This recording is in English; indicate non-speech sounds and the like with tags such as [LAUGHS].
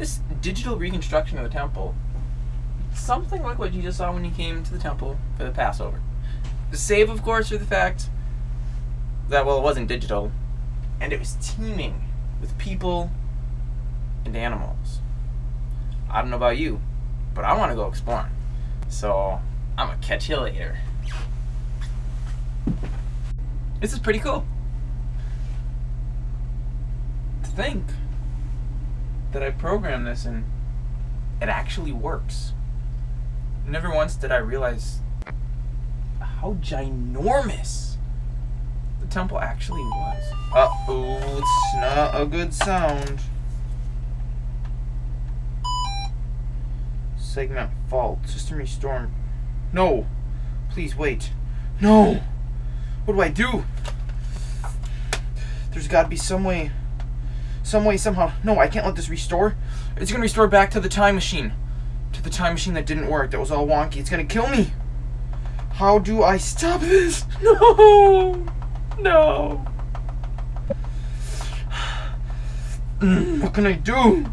this digital reconstruction of the temple, something like what Jesus saw when he came to the temple for the Passover. Save, of course, for the fact that, well, it wasn't digital, and it was teeming with people and animals. I don't know about you, but I want to go exploring. So, I'm going to catch you later. This is pretty cool. To think that I programmed this and it actually works. Never once did I realize how ginormous the temple actually was. Uh oh, it's not a good sound. Segment fault. System restore. No! Please wait. No! What do I do? There's gotta be some way. Some way, somehow. No, I can't let this restore. It's gonna restore back to the time machine. To the time machine that didn't work, that was all wonky. It's gonna kill me. How do I stop this? [LAUGHS] No! No! [SIGHS] What can I do?